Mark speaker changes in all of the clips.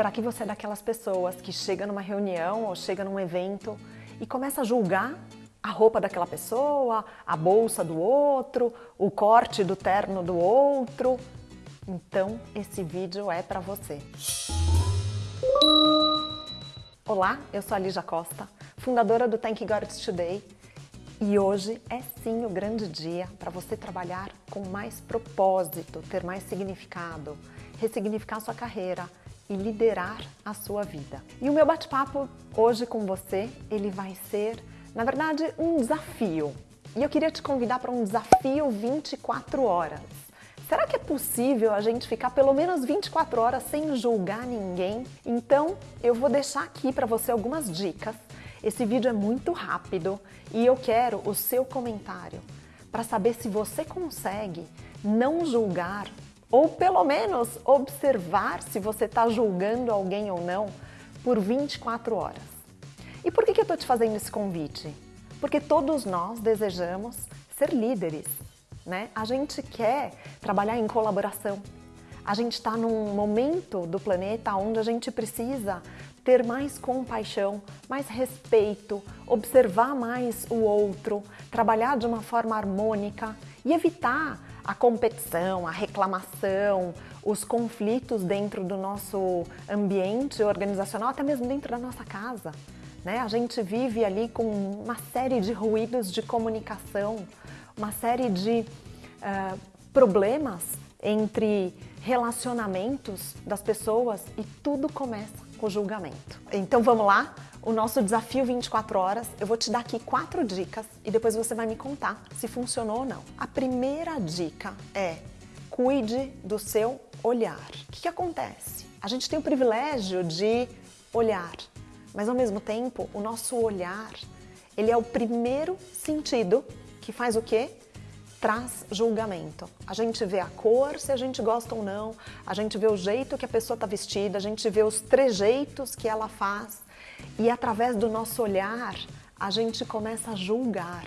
Speaker 1: Será que você é daquelas pessoas que chega numa reunião ou chega num evento e começa a julgar a roupa daquela pessoa, a bolsa do outro, o corte do terno do outro? Então esse vídeo é para você. Olá, eu sou a Lígia Costa, fundadora do Thank God Today e hoje é sim o grande dia para você trabalhar com mais propósito, ter mais significado, ressignificar sua carreira e liderar a sua vida. E o meu bate-papo hoje com você, ele vai ser, na verdade, um desafio. E eu queria te convidar para um desafio 24 horas. Será que é possível a gente ficar pelo menos 24 horas sem julgar ninguém? Então, eu vou deixar aqui para você algumas dicas esse vídeo é muito rápido e eu quero o seu comentário para saber se você consegue não julgar ou pelo menos observar se você está julgando alguém ou não por 24 horas. E por que, que eu estou te fazendo esse convite? Porque todos nós desejamos ser líderes, né? A gente quer trabalhar em colaboração. A gente está num momento do planeta onde a gente precisa ter mais compaixão, mais respeito, observar mais o outro, trabalhar de uma forma harmônica e evitar a competição, a reclamação, os conflitos dentro do nosso ambiente organizacional, até mesmo dentro da nossa casa. Né? A gente vive ali com uma série de ruídos de comunicação, uma série de uh, problemas entre relacionamentos das pessoas e tudo começa com o julgamento. Então vamos lá? O nosso desafio 24 horas, eu vou te dar aqui quatro dicas e depois você vai me contar se funcionou ou não. A primeira dica é cuide do seu olhar. O que, que acontece? A gente tem o privilégio de olhar, mas ao mesmo tempo o nosso olhar ele é o primeiro sentido que faz o quê? traz julgamento. A gente vê a cor, se a gente gosta ou não, a gente vê o jeito que a pessoa está vestida, a gente vê os trejeitos que ela faz e através do nosso olhar a gente começa a julgar.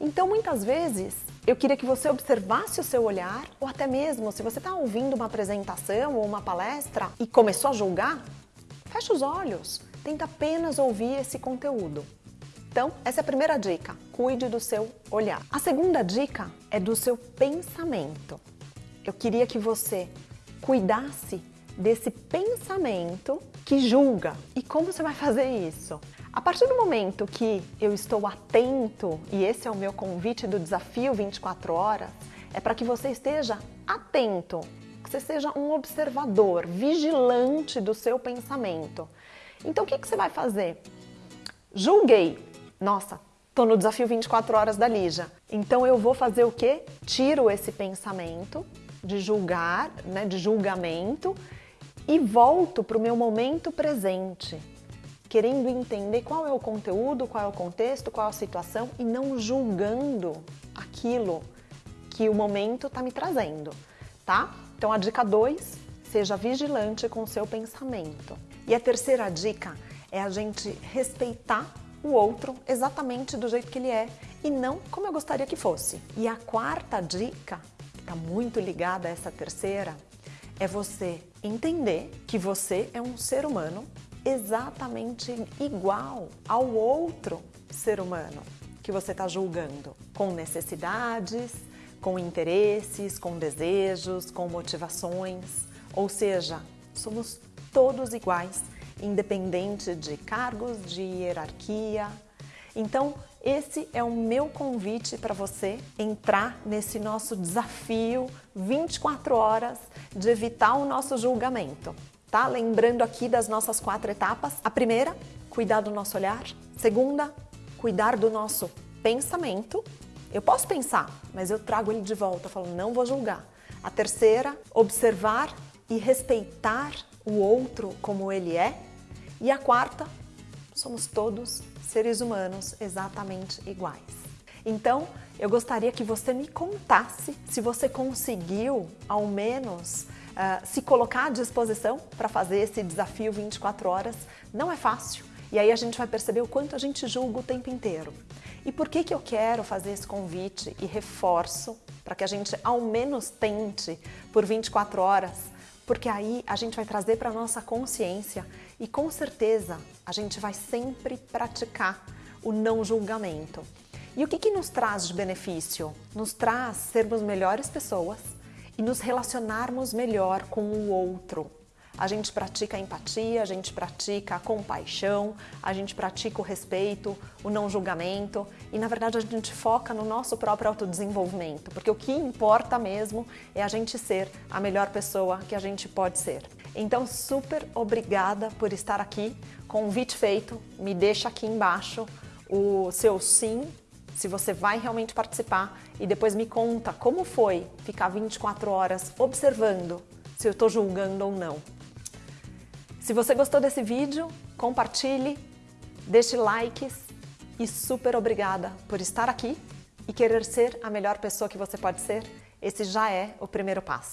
Speaker 1: Então muitas vezes eu queria que você observasse o seu olhar ou até mesmo se você está ouvindo uma apresentação ou uma palestra e começou a julgar, fecha os olhos, tenta apenas ouvir esse conteúdo. Então, essa é a primeira dica, cuide do seu olhar. A segunda dica é do seu pensamento. Eu queria que você cuidasse desse pensamento que julga. E como você vai fazer isso? A partir do momento que eu estou atento, e esse é o meu convite do desafio 24 horas, é para que você esteja atento, que você seja um observador, vigilante do seu pensamento. Então o que, que você vai fazer? Julguei, nossa, tô no desafio 24 horas da Lígia. Então eu vou fazer o quê? Tiro esse pensamento de julgar, né, de julgamento e volto para o meu momento presente, querendo entender qual é o conteúdo, qual é o contexto, qual é a situação e não julgando aquilo que o momento está me trazendo, tá? Então a dica 2, seja vigilante com o seu pensamento. E a terceira dica é a gente respeitar o outro exatamente do jeito que ele é e não como eu gostaria que fosse. E a quarta dica, que está muito ligada a essa terceira, é você entender que você é um ser humano exatamente igual ao outro ser humano que você está julgando, com necessidades, com interesses, com desejos, com motivações, ou seja, somos todos iguais independente de cargos, de hierarquia. Então, esse é o meu convite para você entrar nesse nosso desafio 24 horas de evitar o nosso julgamento. Tá? Lembrando aqui das nossas quatro etapas. A primeira, cuidar do nosso olhar. Segunda, cuidar do nosso pensamento. Eu posso pensar, mas eu trago ele de volta, falando, não vou julgar. A terceira, observar e respeitar o outro como ele é. E a quarta, somos todos seres humanos exatamente iguais. Então, eu gostaria que você me contasse se você conseguiu, ao menos, uh, se colocar à disposição para fazer esse desafio 24 horas. Não é fácil. E aí a gente vai perceber o quanto a gente julga o tempo inteiro. E por que, que eu quero fazer esse convite e reforço para que a gente ao menos tente por 24 horas porque aí a gente vai trazer para a nossa consciência e com certeza a gente vai sempre praticar o não julgamento. E o que, que nos traz de benefício? Nos traz sermos melhores pessoas e nos relacionarmos melhor com o outro. A gente pratica a empatia, a gente pratica a compaixão, a gente pratica o respeito, o não julgamento e, na verdade, a gente foca no nosso próprio autodesenvolvimento, porque o que importa mesmo é a gente ser a melhor pessoa que a gente pode ser. Então, super obrigada por estar aqui. Convite feito, me deixa aqui embaixo o seu sim, se você vai realmente participar e depois me conta como foi ficar 24 horas observando se eu estou julgando ou não. Se você gostou desse vídeo, compartilhe, deixe likes e super obrigada por estar aqui e querer ser a melhor pessoa que você pode ser. Esse já é o primeiro passo.